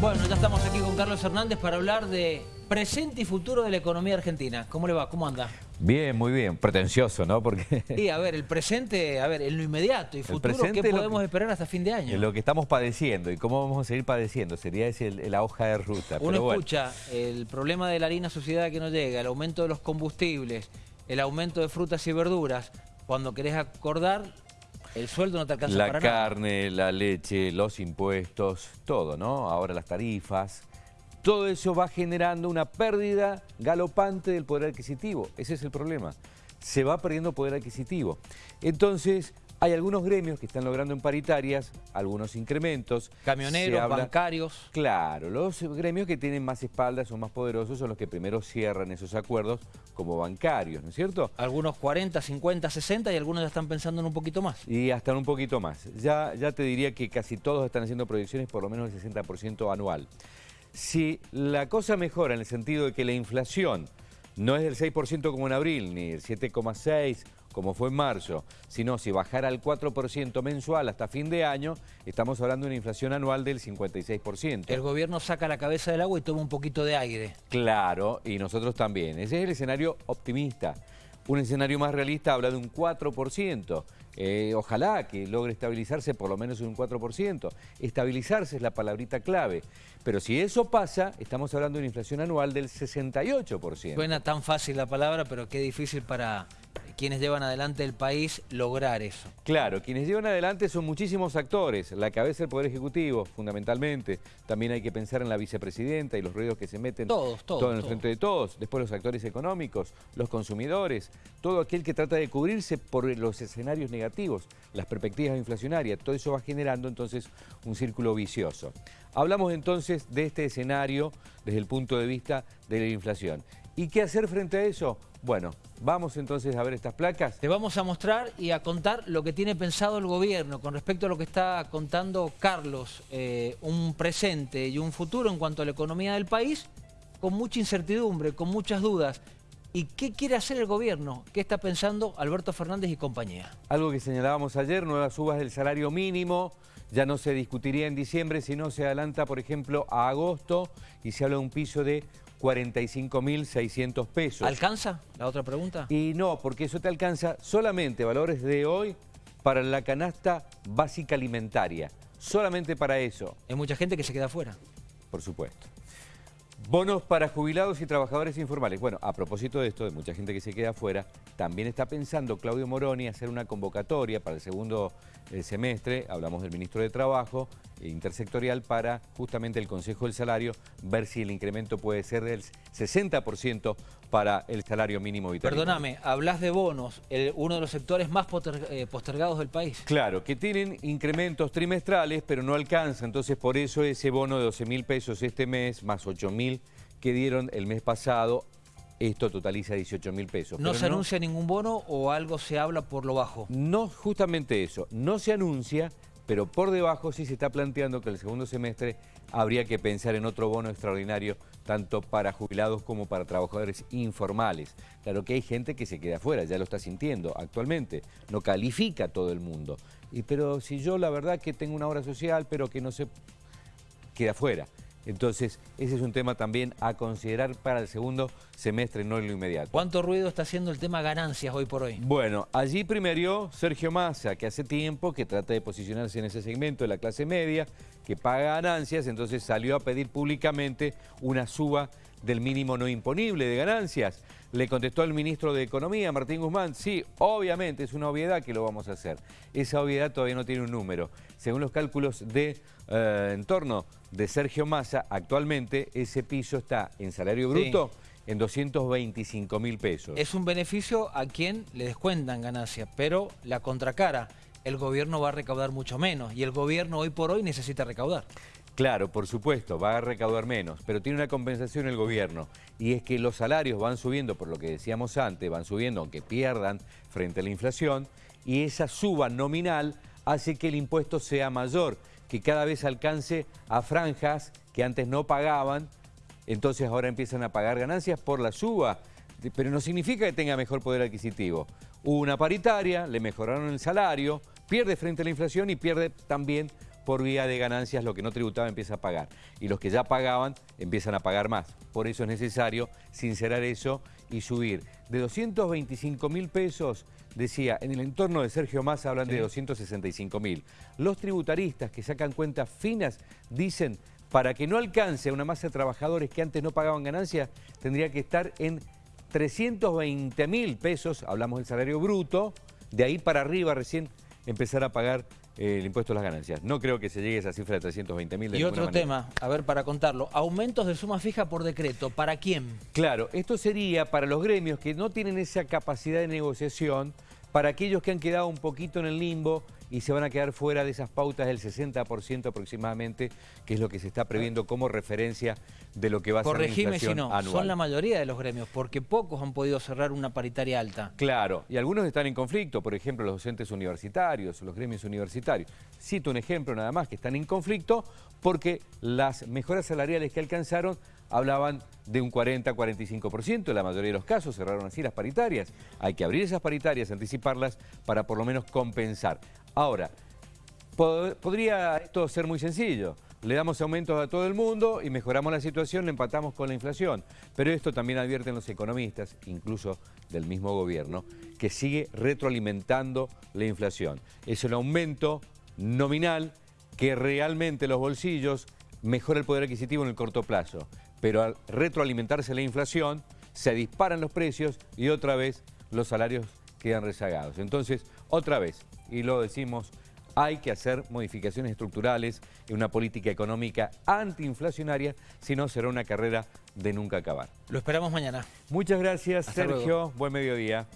Bueno, ya estamos aquí con Carlos Hernández para hablar de presente y futuro de la economía argentina. ¿Cómo le va? ¿Cómo anda? Bien, muy bien. Pretencioso, ¿no? Porque... Y a ver, el presente, a ver, en lo inmediato y futuro, ¿qué podemos esperar hasta fin de año? Lo que estamos padeciendo y cómo vamos a seguir padeciendo sería ese, la hoja de ruta. Uno escucha el problema de la harina sociedad que no llega, el aumento de los combustibles, el aumento de frutas y verduras. Cuando querés acordar, el sueldo no te alcanza la para nada. La carne, la leche, los impuestos, todo, ¿no? Ahora las tarifas. Todo eso va generando una pérdida galopante del poder adquisitivo. Ese es el problema. Se va perdiendo poder adquisitivo. Entonces, hay algunos gremios que están logrando en paritarias algunos incrementos. Camioneros, bancarios. Claro, los gremios que tienen más espaldas, son más poderosos, son los que primero cierran esos acuerdos como bancarios, ¿no es cierto? Algunos 40, 50, 60 y algunos ya están pensando en un poquito más. Y hasta un poquito más. Ya, ya te diría que casi todos están haciendo proyecciones por lo menos del 60% anual. Si la cosa mejora en el sentido de que la inflación no es del 6% como en abril, ni el 7,6% como fue en marzo, sino si bajara al 4% mensual hasta fin de año, estamos hablando de una inflación anual del 56%. El gobierno saca la cabeza del agua y toma un poquito de aire. Claro, y nosotros también. Ese es el escenario optimista. Un escenario más realista habla de un 4%. Eh, ojalá que logre estabilizarse por lo menos en un 4%. Estabilizarse es la palabrita clave. Pero si eso pasa, estamos hablando de una inflación anual del 68%. Suena tan fácil la palabra, pero qué difícil para quienes llevan adelante el país lograr eso. Claro, quienes llevan adelante son muchísimos actores, la cabeza del Poder Ejecutivo, fundamentalmente. También hay que pensar en la vicepresidenta y los ruidos que se meten. Todos, todos. Todo en el frente de todos. Después los actores económicos, los consumidores, todo aquel que trata de cubrirse por los escenarios negativos, las perspectivas inflacionarias. Todo eso va generando entonces un círculo vicioso. Hablamos entonces de este escenario desde el punto de vista de la inflación. ¿Y qué hacer frente a eso? Bueno, vamos entonces a ver estas placas. Te vamos a mostrar y a contar lo que tiene pensado el gobierno con respecto a lo que está contando Carlos, eh, un presente y un futuro en cuanto a la economía del país, con mucha incertidumbre, con muchas dudas. ¿Y qué quiere hacer el gobierno? ¿Qué está pensando Alberto Fernández y compañía? Algo que señalábamos ayer, nuevas subas del salario mínimo, ya no se discutiría en diciembre, sino se adelanta, por ejemplo, a agosto y se habla de un piso de 45.600 pesos. ¿Alcanza? La otra pregunta. Y no, porque eso te alcanza solamente valores de hoy para la canasta básica alimentaria. Solamente para eso. Hay mucha gente que se queda fuera. Por supuesto. Bonos para jubilados y trabajadores informales. Bueno, a propósito de esto, de mucha gente que se queda afuera, también está pensando Claudio Moroni hacer una convocatoria para el segundo eh, semestre, hablamos del ministro de Trabajo, intersectorial para justamente el Consejo del Salario, ver si el incremento puede ser del 60% para el salario mínimo vital. Perdóname, hablas de bonos, uno de los sectores más eh, postergados del país. Claro, que tienen incrementos trimestrales, pero no alcanza, entonces por eso ese bono de 12 mil pesos este mes, más 8 mil que dieron el mes pasado. Esto totaliza 18 mil pesos. ¿No se anuncia ningún bono o algo se habla por lo bajo? No, justamente eso. No se anuncia, pero por debajo sí se está planteando que el segundo semestre habría que pensar en otro bono extraordinario, tanto para jubilados como para trabajadores informales. Claro que hay gente que se queda afuera, ya lo está sintiendo actualmente, no califica a todo el mundo. Y, pero si yo la verdad que tengo una obra social, pero que no se queda afuera. Entonces, ese es un tema también a considerar para el segundo semestre, no en lo inmediato. ¿Cuánto ruido está haciendo el tema ganancias hoy por hoy? Bueno, allí primerió Sergio Massa, que hace tiempo que trata de posicionarse en ese segmento de la clase media, que paga ganancias, entonces salió a pedir públicamente una suba del mínimo no imponible de ganancias. Le contestó el ministro de Economía, Martín Guzmán, sí, obviamente es una obviedad que lo vamos a hacer. Esa obviedad todavía no tiene un número. Según los cálculos de eh, entorno de Sergio Massa, actualmente ese piso está en salario bruto en 225 mil pesos. Es un beneficio a quien le descuentan ganancias, pero la contracara, el gobierno va a recaudar mucho menos y el gobierno hoy por hoy necesita recaudar. Claro, por supuesto, va a recaudar menos, pero tiene una compensación el gobierno y es que los salarios van subiendo, por lo que decíamos antes, van subiendo aunque pierdan frente a la inflación y esa suba nominal hace que el impuesto sea mayor, que cada vez alcance a franjas que antes no pagaban, entonces ahora empiezan a pagar ganancias por la suba, pero no significa que tenga mejor poder adquisitivo. Hubo una paritaria, le mejoraron el salario, pierde frente a la inflación y pierde también por vía de ganancias lo que no tributaba empieza a pagar. Y los que ya pagaban empiezan a pagar más. Por eso es necesario sincerar eso y subir. De 225 mil pesos, decía, en el entorno de Sergio Massa hablan de 265 mil. Los tributaristas que sacan cuentas finas dicen, para que no alcance a una masa de trabajadores que antes no pagaban ganancias, tendría que estar en 320 mil pesos, hablamos del salario bruto, de ahí para arriba recién empezar a pagar el impuesto a las ganancias. No creo que se llegue a esa cifra de 320 mil. Y otro tema, a ver, para contarlo, aumentos de suma fija por decreto, ¿para quién? Claro, esto sería para los gremios que no tienen esa capacidad de negociación, para aquellos que han quedado un poquito en el limbo y se van a quedar fuera de esas pautas del 60% aproximadamente, que es lo que se está previendo como referencia de lo que va a ser la si no, son la mayoría de los gremios, porque pocos han podido cerrar una paritaria alta. Claro, y algunos están en conflicto, por ejemplo, los docentes universitarios, los gremios universitarios. Cito un ejemplo nada más, que están en conflicto porque las mejoras salariales que alcanzaron hablaban de un 40-45%, en la mayoría de los casos cerraron así las paritarias. Hay que abrir esas paritarias, anticiparlas para por lo menos compensar. Ahora, podría esto ser muy sencillo. Le damos aumentos a todo el mundo y mejoramos la situación, le empatamos con la inflación. Pero esto también advierten los economistas, incluso del mismo gobierno, que sigue retroalimentando la inflación. Es un aumento nominal que realmente los bolsillos mejora el poder adquisitivo en el corto plazo pero al retroalimentarse la inflación, se disparan los precios y otra vez los salarios quedan rezagados. Entonces, otra vez, y lo decimos, hay que hacer modificaciones estructurales en una política económica antiinflacionaria, si no será una carrera de nunca acabar. Lo esperamos mañana. Muchas gracias, Sergio. Buen mediodía.